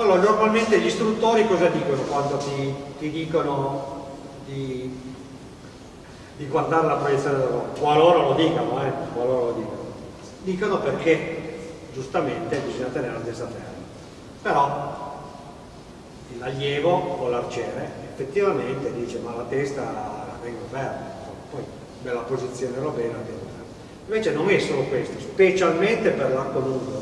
Allora, normalmente gli istruttori cosa dicono quando ti, ti dicono di, di, guardare la proiezione del lavoro? Qualora lo dicano, eh, qualora lo dicano. Dicono perché giustamente bisogna tenere la testa ferma. Però l'allievo o l'arciere effettivamente dice ma la testa la tengo ferma, poi me la posizionerò bene, la tengo ferma. Invece non è solo questo, specialmente per l'arco nudo,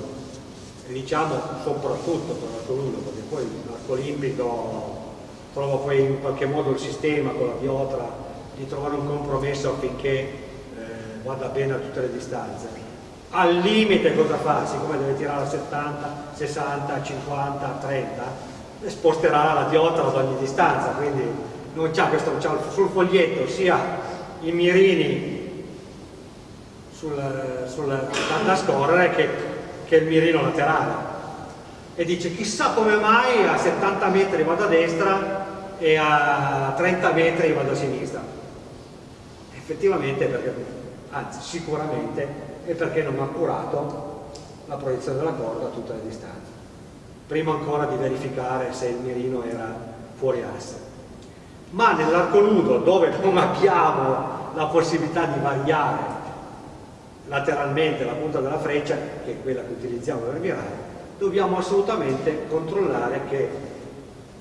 diciamo soprattutto per l'arco nudo, perché poi l'arco olimpico trova poi in qualche modo il sistema con la piotra di trovare un compromesso affinché eh, vada bene a tutte le distanze. Al limite cosa fa? Siccome deve tirare a 70, 60, 50, 30, sposterà la diotra ad ogni distanza, quindi non c'ha questo, c'ha sul foglietto sia i mirini sul, sul, da scorrere che che è il mirino laterale. E dice chissà come mai a 70 metri vado a destra e a 30 metri vado a sinistra. Effettivamente perché anzi sicuramente è perché non ha curato la proiezione della corda a tutte le distanze. Prima ancora di verificare se il mirino era fuori asse. Ma nell'arco nudo dove non abbiamo la possibilità di variare lateralmente la punta della freccia, che è quella che utilizziamo per virare, dobbiamo assolutamente controllare che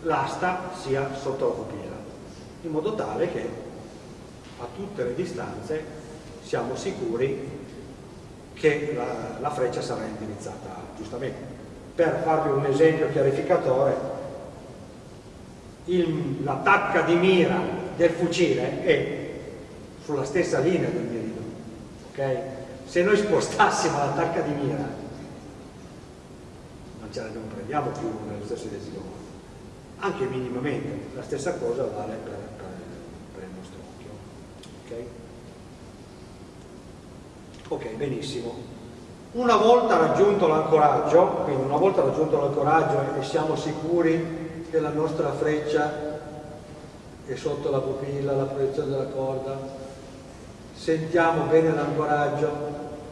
l'asta sia sotto la pupilla, in modo tale che a tutte le distanze siamo sicuri che la, la freccia sarà indirizzata giustamente. Per farvi un esempio chiarificatore, la tacca di mira del fucile è sulla stessa linea del mirino, ok? Se noi spostassimo la tacca di mira non ce la non prendiamo più nello stesso modo anche minimamente la stessa cosa vale per, per, per il nostro occhio ok? ok, benissimo una volta raggiunto l'ancoraggio quindi una volta raggiunto l'ancoraggio e siamo sicuri che la nostra freccia è sotto la pupilla, la proiezione della corda sentiamo bene l'ancoraggio,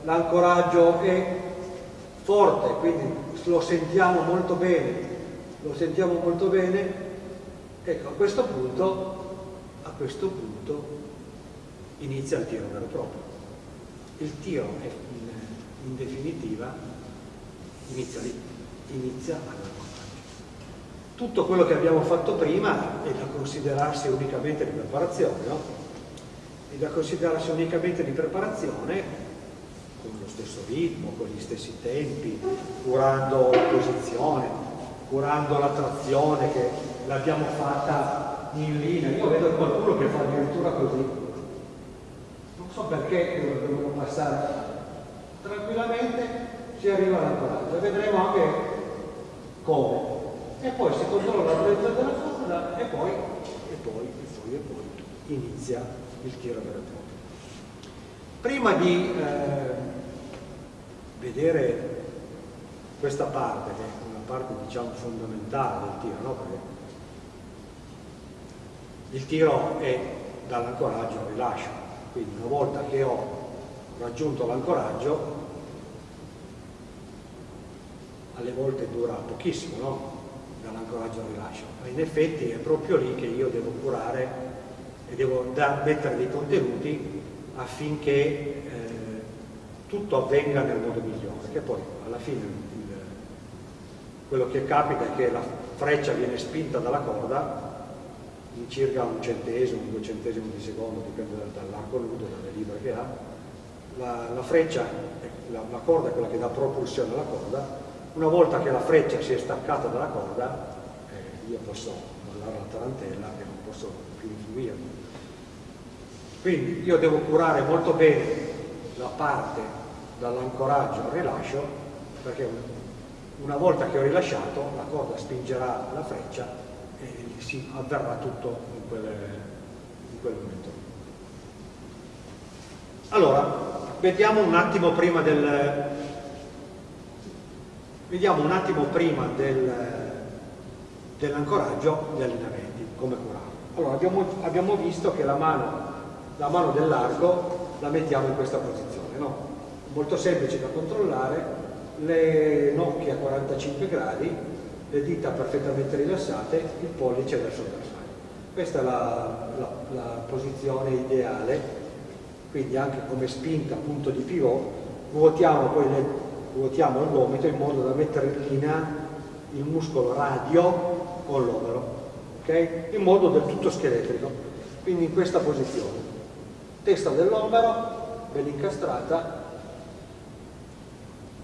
l'ancoraggio è forte, quindi lo sentiamo molto bene, lo sentiamo molto bene, ecco a questo punto, a questo punto inizia il tiro vero proprio. Il tiro è in, in definitiva inizia lì, inizia all'ancoraggio. Tutto quello che abbiamo fatto prima è da considerarsi unicamente di preparazione, no? È da considerarsi unicamente di preparazione con lo stesso ritmo, con gli stessi tempi, curando la posizione, curando la trazione che l'abbiamo fatta in linea. Io vedo qualcuno che fa addirittura così. Non so perché devono passare tranquillamente, si arriva all'ancoraggio e vedremo anche come. E poi si controlla la direzione della corda e poi, e poi, e poi, e poi inizia il tiro vero e proprio. Prima di eh, vedere questa parte, che è una parte diciamo fondamentale del tiro, no? Perché il tiro è dall'ancoraggio al rilascio, quindi una volta che ho raggiunto l'ancoraggio, alle volte dura pochissimo, no? dall'ancoraggio al rilascio, ma in effetti è proprio lì che io devo curare e devo mettere dei contenuti affinché eh, tutto avvenga nel modo migliore, che poi alla fine il, quello che capita è che la freccia viene spinta dalla corda in circa un centesimo, un duecentesimo di secondo, dipende dall'arco nudo, dalle libere che ha, la, la freccia, la, la, corda è quella che dà propulsione alla corda, una volta che la freccia si è staccata dalla corda, eh, io posso mollare la tarantella e non posso più influire. Quindi io devo curare molto bene la parte dall'ancoraggio al rilascio perché una volta che ho rilasciato la corda spingerà la freccia e si avverrà tutto in quel, in quel momento. Allora, vediamo un attimo prima del vediamo un attimo prima del, dell'ancoraggio gli allineamenti, come curarlo. Allora, abbiamo, abbiamo visto che la mano la mano del largo la mettiamo in questa posizione, no? Molto semplice da controllare, le nocche a 45 gradi le dita perfettamente rilassate, il pollice verso il bersaglio. Questa è la, la, la posizione ideale, quindi anche come spinta, punto di pivot, ruotiamo poi le, ruotiamo il gomito in modo da mettere in linea il muscolo radio con l'omero, okay? in modo del tutto scheletrico, quindi in questa posizione. Testa dell'omero, ben incastrata,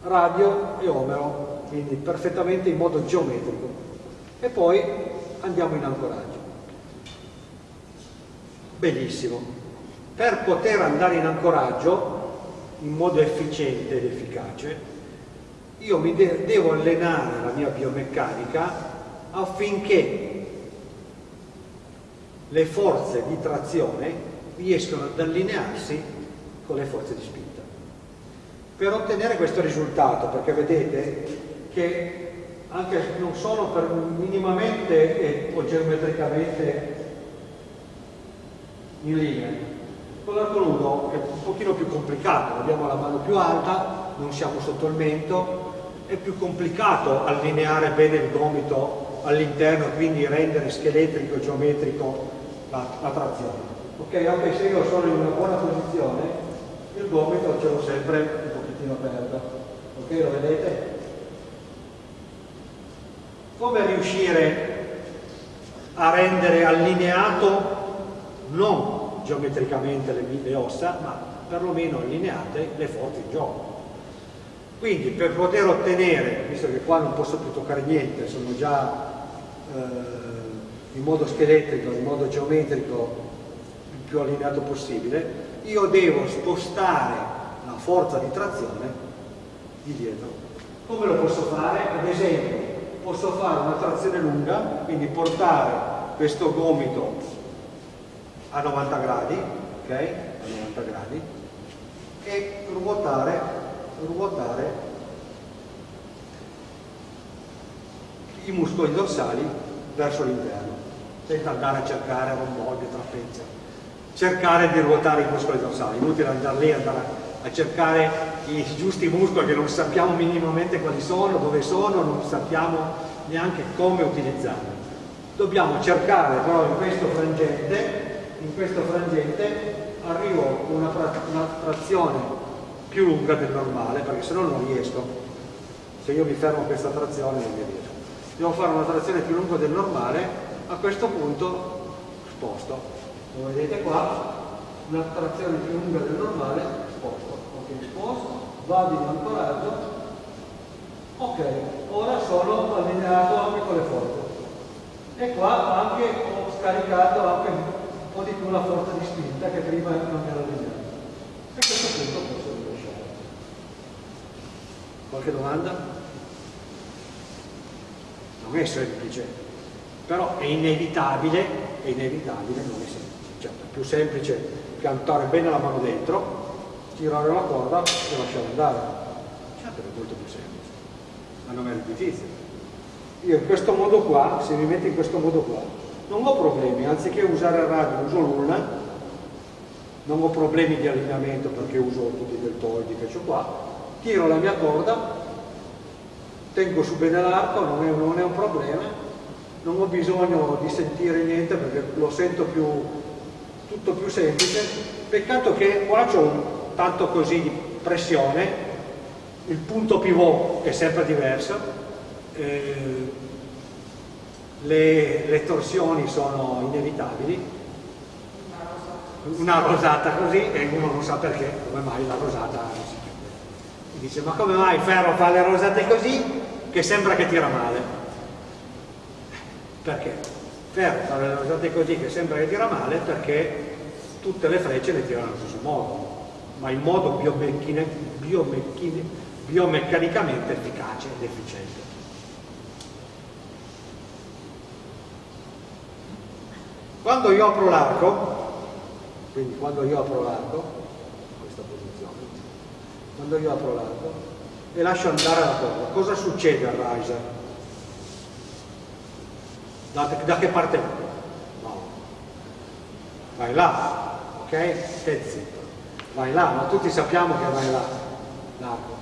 radio e omero, quindi perfettamente in modo geometrico. E poi andiamo in ancoraggio. Benissimo. Per poter andare in ancoraggio in modo efficiente ed efficace, io mi de devo allenare la mia biomeccanica affinché le forze di trazione riescano ad allinearsi con le forze di spinta per ottenere questo risultato, perché vedete che anche non sono per minimamente o geometricamente in linea. Con l'arco nudo è un pochino più complicato, abbiamo la mano più alta, non siamo sotto il mento, è più complicato allineare bene il gomito all'interno quindi rendere scheletrico e geometrico la, la trazione. Ok, anche se io sono in una buona posizione, il gomito ce l'ho sempre pochettino aperto. Ok, lo vedete? Come riuscire a rendere allineato non geometricamente le, le ossa, ma perlomeno allineate le forze in gioco. Quindi per poter ottenere, visto che qua non posso più toccare niente, sono già eh, in modo scheletrico, in modo geometrico più allineato possibile, io devo spostare la forza di trazione di dietro. Come lo posso fare? Ad esempio, posso fare una trazione lunga, quindi portare questo gomito a 90 gradi, ok? A 90 gradi, e ruotare, ruotare i muscoli dorsali verso l'interno, senza andare a cercare romboide, trapezia. Cercare di ruotare i muscoli dorsali, inutile andare lì andare a cercare i giusti muscoli che non sappiamo minimamente quali sono, dove sono, non sappiamo neanche come utilizzarli. Dobbiamo cercare però in questo frangente, in questo frangente arrivo una, una trazione più lunga del normale, perché se no non riesco. Se io mi fermo a questa trazione non mi riesco. Devo fare una trazione più lunga del normale, a questo punto sposto. Lo vedete qua, una trazione più lunga del normale, sposto sposto, vado in ancoraggio, ok, ora sono allineato anche con le forze. E qua anche ho scaricato anche un po' di più la forza di spinta che prima non era allineata. E a questo punto posso rilasciare. Qualche domanda? Non è semplice, però è inevitabile, è inevitabile, non è semplice. Cioè, è più semplice piantare bene la mano dentro tirare la corda e lasciare andare. Certo. È molto più semplice, ma non è difficile. Io in questo modo qua, se mi metto in questo modo qua, non ho problemi, anziché usare il radio uso l'una, non ho problemi di allineamento perché uso tutti i deltoidi che ho qua, tiro la mia corda, tengo su bene l'arco, non, non, è un problema, non ho bisogno di sentire niente perché lo sento più, tutto più semplice, peccato che qua c'ho un tanto così di pressione, il punto pivot è sempre diverso, eh, le, le, torsioni sono inevitabili, una rosata così e uno non sa perché, come mai la rosata si dice ma come mai Ferro fa le rosate così che sembra che tira male? Perché? Ferro fa le rosate così che sembra che tira male perché tutte le frecce le tirano allo stesso modo ma in modo biomeccanicamente efficace ed efficiente. Quando io apro l'arco, quindi quando io apro l'arco, questa posizione, quando io apro l'arco e lascio andare la corda, cosa succede al riser? Da, da che parte va? No. Vai là, ok? Stai zitto vai là, ma tutti sappiamo che vai là, l'arco.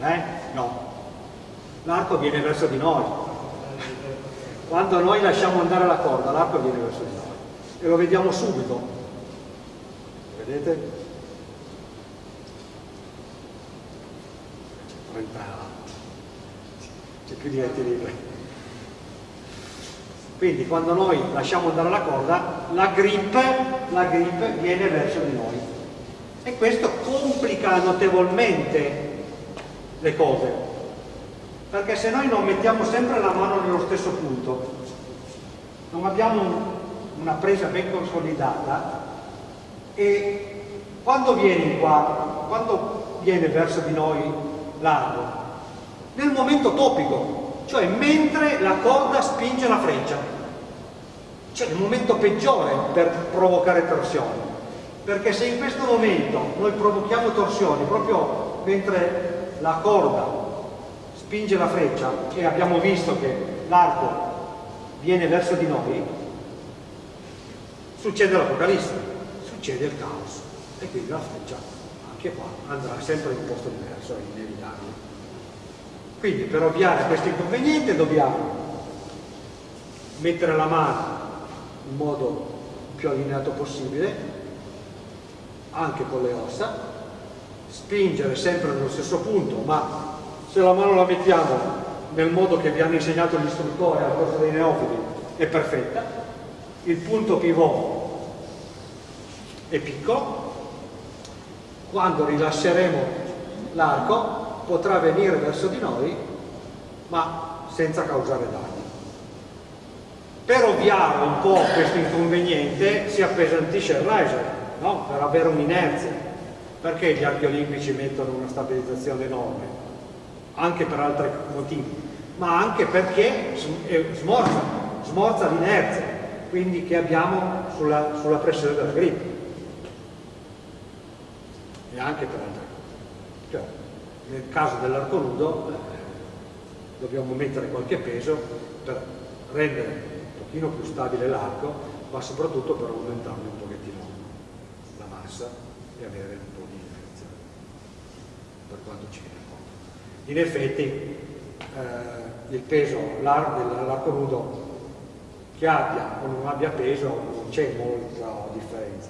Eh? No. L'arco viene verso di noi. quando noi lasciamo andare la corda l'arco viene verso di noi e lo vediamo subito vedete? 30 c'è più di 20 libri quindi quando noi lasciamo andare la corda la grip, la grip viene verso di noi. E questo complica notevolmente le cose. Perché se noi non mettiamo sempre la mano nello stesso punto non abbiamo una presa ben consolidata e quando viene qua quando viene verso di noi l'arco nel momento topico cioè mentre la corda spinge la freccia. Cioè il momento peggiore per provocare torsioni. Perché se in questo momento noi provochiamo torsioni proprio mentre la corda spinge la freccia e abbiamo visto che l'arco viene verso di noi, succede l'apocalisse, succede il caos e quindi la freccia anche qua andrà sempre in un posto diverso, è inevitabile. Quindi per ovviare a questo inconveniente dobbiamo mettere la mano in modo più allineato possibile, anche con le ossa, spingere sempre nello stesso punto, ma se la mano la mettiamo nel modo che vi hanno insegnato gli istruttori al corso dei neofiti è perfetta, il punto pivot è piccolo, quando rilasceremo l'arco potrà venire verso di noi ma senza causare danni. Per ovviare un po' questo inconveniente si appesantisce il riser no? per avere un'inerzia. Perché gli archi olimpici mettono una stabilizzazione enorme? Anche per altri motivi, ma anche perché smorza, smorza l'inerzia, quindi che abbiamo sulla, sulla pressione della grip. E anche per altre cose. Cioè, nel caso dell'arco nudo eh, dobbiamo mettere qualche peso per rendere un pochino più stabile l'arco ma soprattutto per aumentarne un pochettino la massa e avere un po' di inerzia per quanto ci viene conto. In effetti eh, il peso dell'arco nudo che abbia o non abbia peso non c'è molta differenza.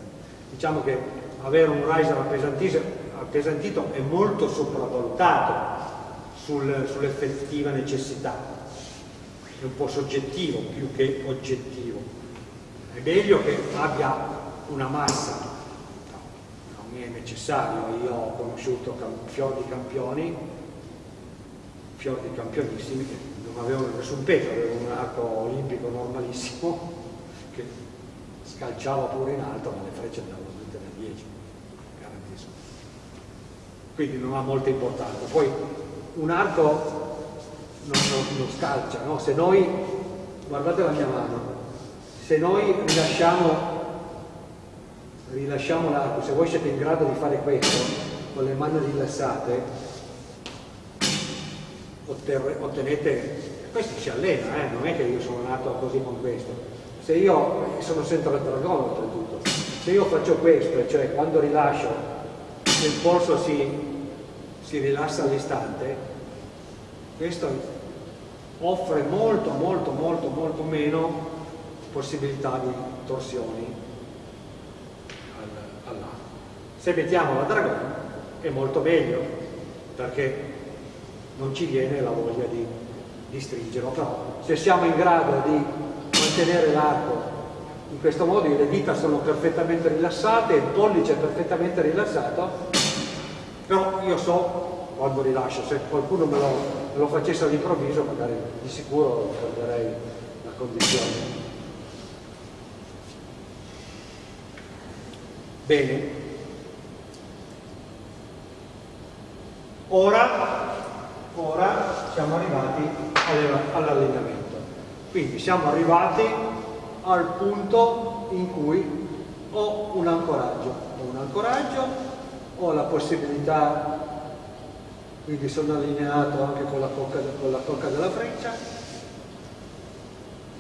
Diciamo che avere un riser appesantito è molto sopravvalutato sul, sull'effettiva necessità, è un po' soggettivo più che oggettivo. È meglio che abbia una massa, non mi è necessario, io ho conosciuto fior di campioni, fior di campionissimi che non avevano nessun peso, avevano un arco olimpico normalissimo che scalciava pure in alto ma le frecce andavano tutte da 10 quindi non ha molta importanza. Poi un arco non, non, non scalcia, no? se noi, guardate la mia mano, se noi rilasciamo, rilasciamo l'arco, se voi siete in grado di fare questo con le mani rilassate, ottenete, questo si allena, eh? non è che io sono nato così con questo. Se io, sono sempre al dragone oltretutto, se io faccio questo, cioè quando rilascio il polso si, si rilassa all'istante, questo offre molto, molto, molto, molto meno possibilità di torsioni all'arco. Se mettiamo la dragone è molto meglio perché non ci viene la voglia di, di stringerlo, però se siamo in grado di mantenere l'arco in questo modo le dita sono perfettamente rilassate, il pollice è perfettamente rilassato, però io so quando rilascio, se qualcuno me lo, lo facesse all'improvviso magari di sicuro perderei la condizione. Bene, ora, ora siamo arrivati all'allenamento, quindi siamo arrivati al punto in cui ho un ancoraggio. Ho un ancoraggio, ho la possibilità, quindi sono allineato anche con la cocca, con la cocca della freccia,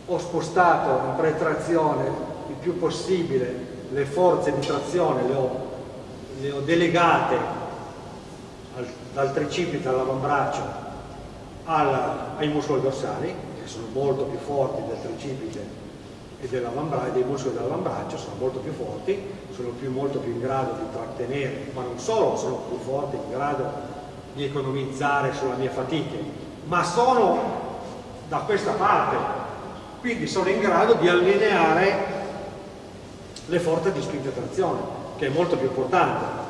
ho spostato in pretrazione il più possibile le forze di trazione, le ho, le ho delegate al, dal tricipite all'avambraccio ai muscoli dorsali che sono molto più forti del tricipite e dei muscoli dell'avambraccio, sono molto più forti, sono più, molto più in grado di trattenere, ma non solo sono più forti, in grado di economizzare sulla mia fatica, ma sono da questa parte, quindi sono in grado di allineare le forze di spinta e trazione, che è molto più importante.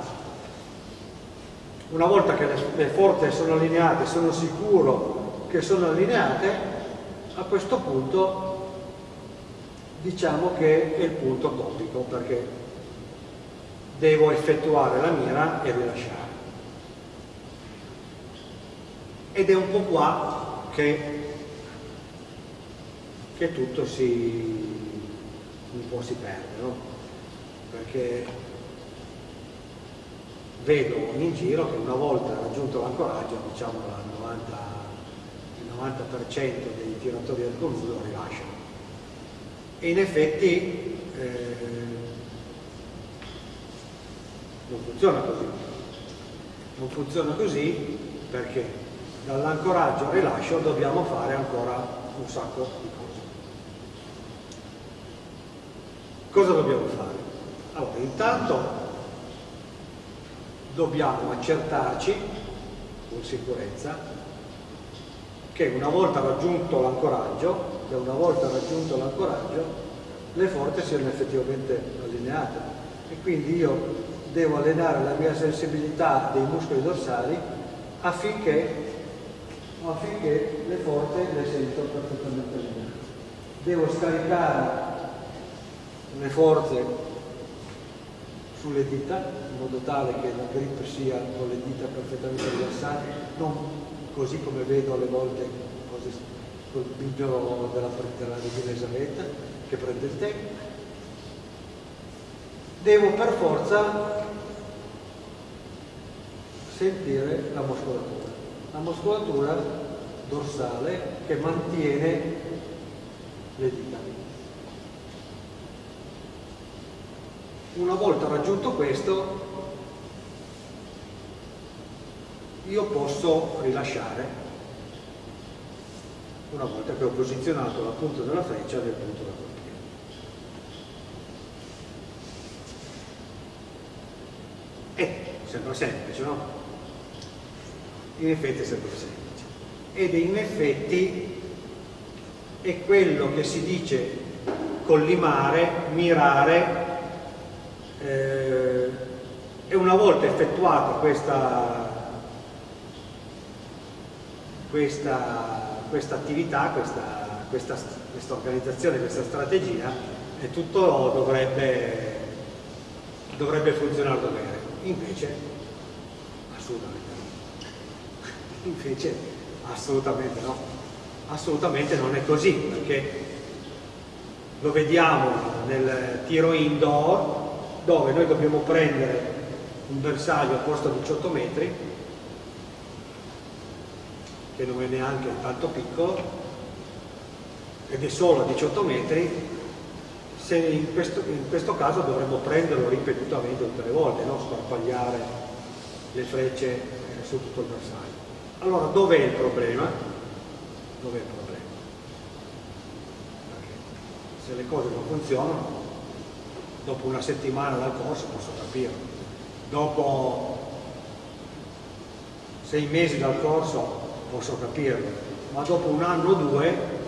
Una volta che le, forze sono allineate, sono sicuro che sono allineate, a questo punto diciamo che è il punto topico perché devo effettuare la mira e rilasciare. Ed è un po' qua che, che tutto si, un po' si perde, no? Perché vedo in giro che una volta raggiunto l'ancoraggio, diciamo il 90%, dei tiratori del coludo rilasciano. E in effetti eh, non funziona così. Non funziona così perché dall'ancoraggio al rilascio dobbiamo fare ancora un sacco di cose. Cosa dobbiamo fare? Allora, intanto dobbiamo accertarci con sicurezza che una volta raggiunto l'ancoraggio, che una volta raggiunto l'ancoraggio, le forze siano effettivamente allineate e quindi io devo allenare la mia sensibilità dei muscoli dorsali affinché, affinché le forze le sento perfettamente allineate. Devo scaricare le forze sulle dita in modo tale che la grip sia con le dita perfettamente rilassate, non così come vedo alle volte col bigliolo della, della regina Elisabetta che prende il tempo. Devo per forza sentire la muscolatura, la muscolatura dorsale che mantiene le dita. Una volta raggiunto questo, io posso rilasciare una volta che ho posizionato la punta della freccia nel punto da colpire. E sembra semplice, no? In effetti è sempre semplice. Ed in effetti è quello che si dice collimare, mirare eh, e una volta effettuata questa, questa, questa attività, questa, questa, questa, organizzazione, questa strategia, tutto dovrebbe, dovrebbe funzionare bene. Invece, assolutamente. Invece, assolutamente no. Assolutamente non è così, perché lo vediamo nel tiro indoor, dove noi dobbiamo prendere un bersaglio a posto 18 metri che non è neanche tanto piccolo ed è solo a 18 metri se in questo, in questo caso dovremmo prenderlo ripetutamente tutte le volte non sparpagliare le frecce eh, su tutto il bersaglio allora dov'è il problema? dov'è il problema? Perché se le cose non funzionano dopo una settimana dal corso posso capirlo. Dopo sei mesi dal corso posso capirlo, ma dopo un anno o due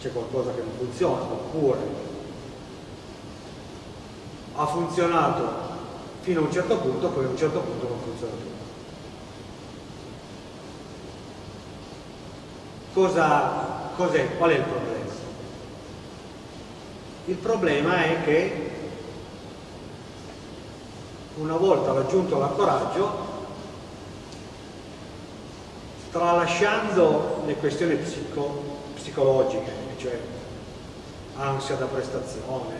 c'è qualcosa che non funziona, oppure ha funzionato fino a un certo punto, poi a un certo punto non funziona più. Cosa, cos'è? Qual è il problema? Il problema è che una volta raggiunto l'ancoraggio, tralasciando le questioni psico, psicologiche, cioè ansia da prestazione,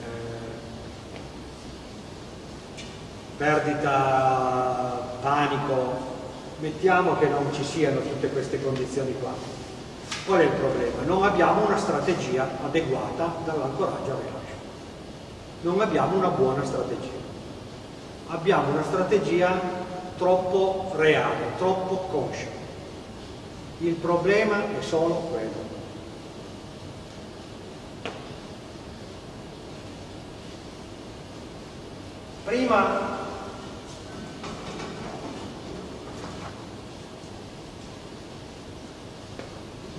eh, perdita, panico, mettiamo che non ci siano tutte queste condizioni qua Qual è il problema? Non abbiamo una strategia adeguata dall'ancoraggio al rilascio. Non abbiamo una buona strategia. Abbiamo una strategia troppo reale, troppo conscia. Il problema è solo quello. Prima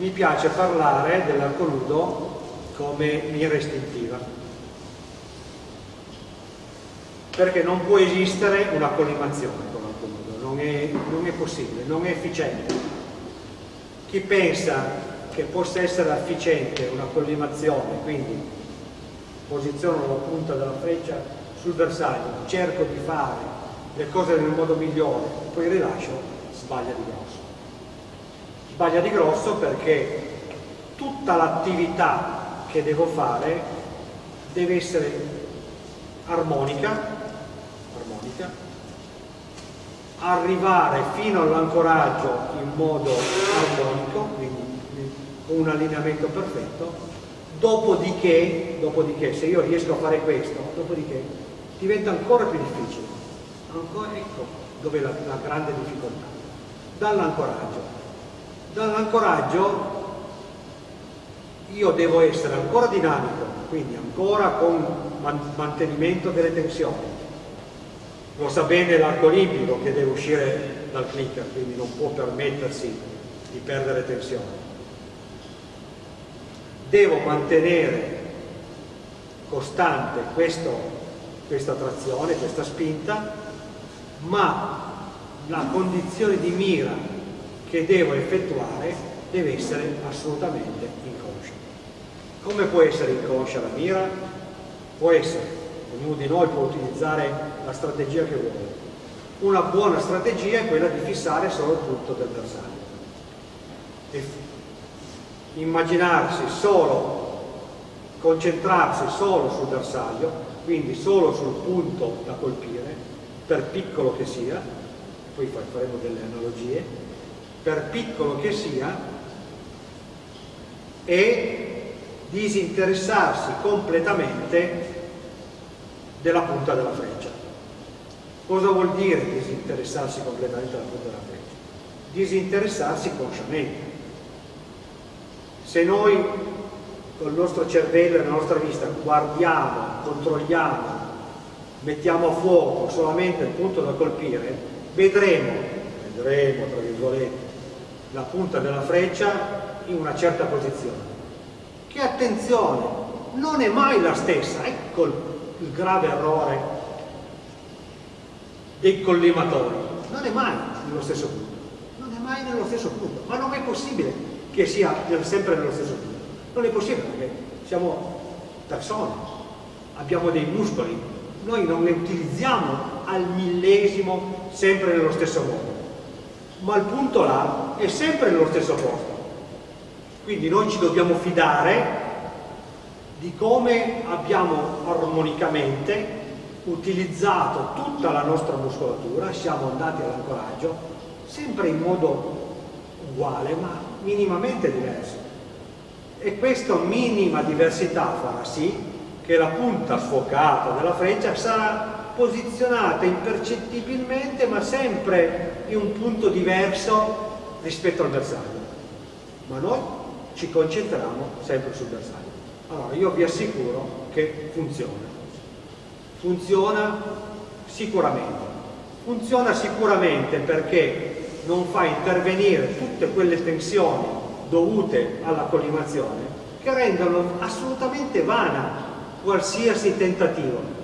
mi piace parlare dell'arco nudo come mira istintiva perché non può esistere una collimazione con l'arco nudo non è, non è possibile, non è efficiente. Chi pensa che possa essere efficiente una collimazione quindi posiziono la punta della freccia sul bersaglio cerco di fare le cose nel modo migliore poi rilascio, sbaglia di grosso sbaglia di grosso perché tutta l'attività che devo fare deve essere armonica, armonica arrivare fino all'ancoraggio in modo armonico, quindi con un allineamento perfetto, dopodiché, dopodiché, se io riesco a fare questo, dopodiché diventa ancora più difficile. Ancora, ecco dove la, la grande difficoltà. Dall'ancoraggio dall'ancoraggio io devo essere ancora dinamico, quindi ancora con mantenimento delle tensioni. Lo sa bene l'arco olimpico che deve uscire dal clicker, quindi non può permettersi di perdere tensione. Devo mantenere costante questo, questa trazione, questa spinta, ma la condizione di mira che devo effettuare deve essere assolutamente inconscia. Come può essere inconscia la mira? Può essere, ognuno di noi può utilizzare la strategia che vuole. Una buona strategia è quella di fissare solo il punto del bersaglio. E immaginarsi solo, concentrarsi solo sul bersaglio, quindi solo sul punto da colpire, per piccolo che sia, poi faremo delle analogie, per piccolo che sia, e disinteressarsi completamente della punta della freccia. Cosa vuol dire disinteressarsi completamente della punta della freccia? Disinteressarsi consciamente. Se noi col nostro cervello e la nostra vista guardiamo, controlliamo, mettiamo a fuoco solamente il punto da colpire, vedremo, vedremo tra virgolette, la punta della freccia in una certa posizione. Che attenzione non è mai la stessa ecco il, grave errore dei collimatori. Non è mai nello stesso punto non è mai nello stesso punto ma non è possibile che sia sempre nello stesso punto. Non è possibile perché siamo persone abbiamo dei muscoli noi non ne utilizziamo al millesimo sempre nello stesso modo ma il punto là è sempre nello stesso posto. Quindi noi ci dobbiamo fidare di come abbiamo armonicamente utilizzato tutta la nostra muscolatura, siamo andati all'ancoraggio, sempre in modo uguale ma minimamente diverso. E questa minima diversità farà sì che la punta sfocata della freccia sarà posizionata impercettibilmente ma sempre in un punto diverso rispetto al bersaglio. Ma noi ci concentriamo sempre sul bersaglio. Allora io vi assicuro che funziona. Funziona sicuramente. Funziona sicuramente perché non fa intervenire tutte quelle tensioni dovute alla collimazione che rendono assolutamente vana qualsiasi tentativo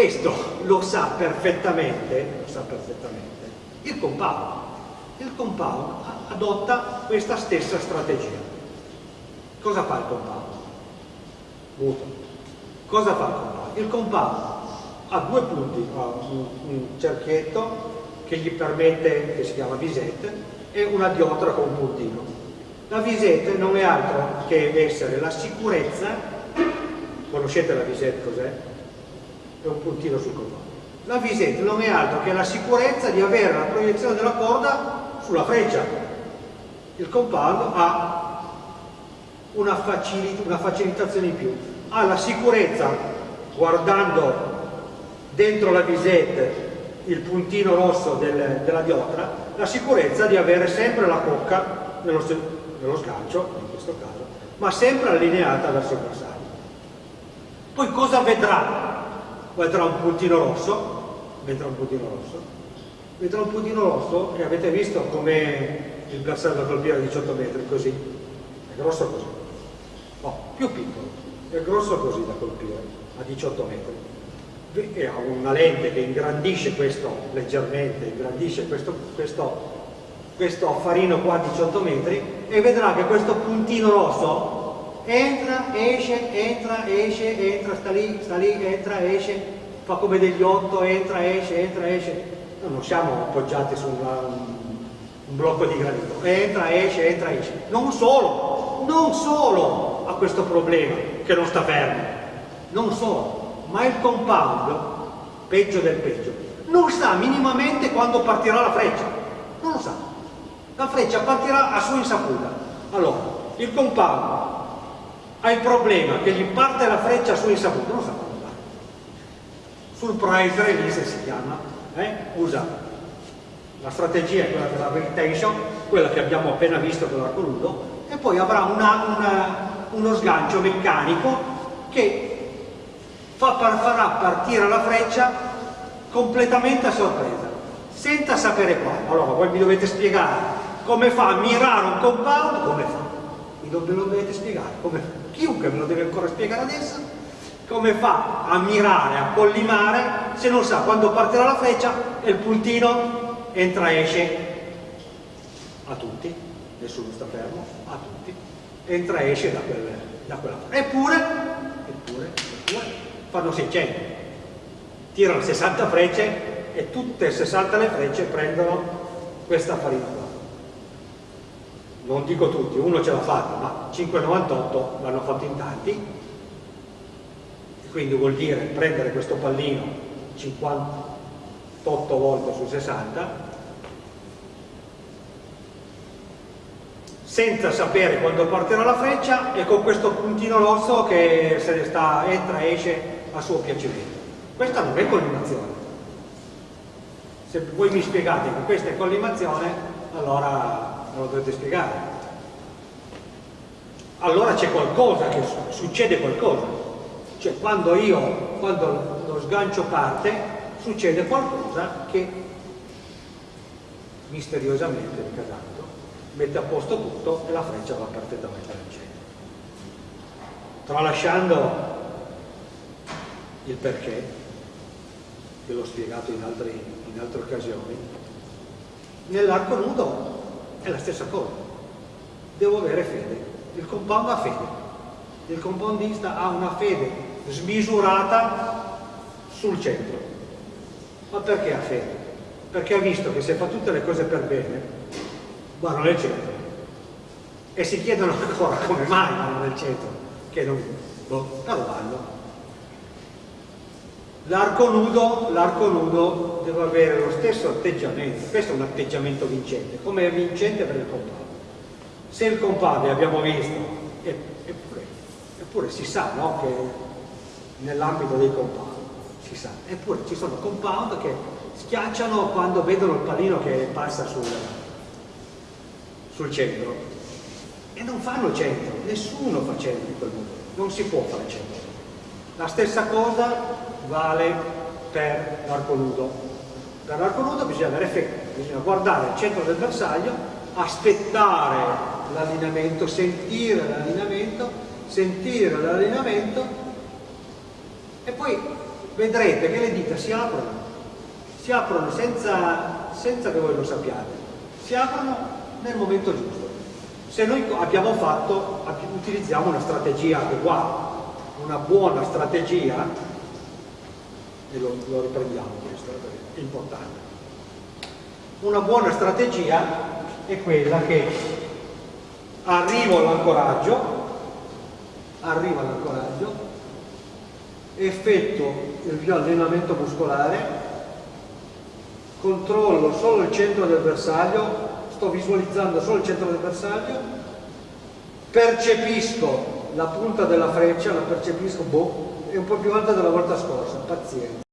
Questo lo sa perfettamente, lo sa perfettamente il compound. Il compound adotta questa stessa strategia. Cosa fa il compound? Muto. Cosa fa il compound? Il compound ha due punti, ha un, un cerchietto che gli permette, che si chiama visette, e una diotra con un puntino. La visette non è altro che essere la sicurezza, conoscete la visette cos'è? E un puntino sul cordone. La visette non è altro che la sicurezza di avere la proiezione della corda sulla freccia. Il compound ha una, facil una facilitazione in più, ha la sicurezza guardando dentro la visette il puntino rosso del, della diotra, la sicurezza di avere sempre la cocca nello, nello sgancio, in questo caso, ma sempre allineata verso il bersaglio. Poi cosa vedrà? Vedrà un puntino rosso, vedrà un puntino rosso, vedrà un puntino rosso e avete visto come il bersaglio da colpire a 18 metri, così, è grosso così, no, più piccolo, è grosso così da colpire a 18 metri. E ha una lente che ingrandisce questo leggermente, ingrandisce questo, questo, questo affarino qua a 18 metri e vedrà che questo puntino rosso entra, esce, entra, esce, entra, sta lì, sta lì, entra, esce, fa come degli otto, entra, esce, entra, esce. Noi non siamo appoggiati su una, un blocco di granito, entra, esce, entra, esce. Non solo, non solo ha questo problema che non sta fermo, non solo, ma il compound, peggio del peggio, non sa minimamente quando partirà la freccia, non lo sa. La freccia partirà a sua insaputa. Allora, il compound ha il problema che gli parte la freccia a sua insaputa, non sa parte. Sul price release si chiama, eh? usa la strategia è quella della retention, quella che abbiamo appena visto con l'arco nudo, e poi avrà una, una, uno sgancio meccanico che fa, farà partire la freccia completamente a sorpresa, senza sapere quale. Allora voi mi dovete spiegare come fa a mirare un compound, come fa? Mi dovete spiegare, come fa? Chiunque me lo deve ancora spiegare adesso, come fa a mirare, a collimare, se non sa quando partirà la freccia e il puntino entra e esce. A tutti, nessuno sta fermo, a tutti, entra e esce da, quel, da quella parte. Eppure, eppure, eppure, fanno 600 tirano 60 frecce e tutte e 60 le frecce prendono questa farina non dico tutti, uno ce l'ha fatta ma 5,98 l'hanno fatto in tanti quindi vuol dire prendere questo pallino 58 volte su 60 senza sapere quando partirà la freccia e con questo puntino rosso che se ne sta, entra e esce a suo piacimento. Questa non è collimazione. Se voi mi spiegate che questa è collimazione, allora lo dovete spiegare. Allora c'è qualcosa, che succede qualcosa. Cioè quando io, quando lo sgancio parte, succede qualcosa che misteriosamente, mica tanto, mette a posto tutto e la freccia va perfettamente al centro. Tralasciando il perché, che l'ho spiegato in, altri, in altre occasioni, nell'arco nudo è la stessa cosa. Devo avere fede. Il compound ha fede. Il compoundista ha una fede smisurata sul centro. Ma perché ha fede? Perché ha visto che se fa tutte le cose per bene, vanno nel centro. E si chiedono ancora come mai vanno nel centro, che non, boh, però vanno. L'arco nudo, nudo, deve avere lo stesso atteggiamento, questo è un atteggiamento vincente, come è vincente per il compound. Se il compound, abbiamo visto, eppure, eppure si sa no, che nell'ambito dei compound, si sa, eppure ci sono compound che schiacciano quando vedono il pallino che passa sul, sul centro e non fanno centro, nessuno fa centro in quel modo, non si può fare centro. La stessa cosa vale per l'arco nudo. Per l'arco nudo bisogna avere fede, bisogna guardare il centro del bersaglio, aspettare l'allineamento, sentire l'allineamento, sentire l'allineamento e poi vedrete che le dita si aprono, si aprono senza, senza che voi lo sappiate, si aprono nel momento giusto. Se noi abbiamo fatto, utilizziamo una strategia adeguata, una buona strategia e lo, lo riprendiamo questo, è importante. Una buona strategia è quella che arrivo all'ancoraggio, arrivo all'ancoraggio, effettuo il mio allenamento muscolare, controllo solo il centro del bersaglio, sto visualizzando solo il centro del bersaglio, percepisco la punta della freccia, la percepisco, boh, è un po' più alta della volta scorsa, pazienza.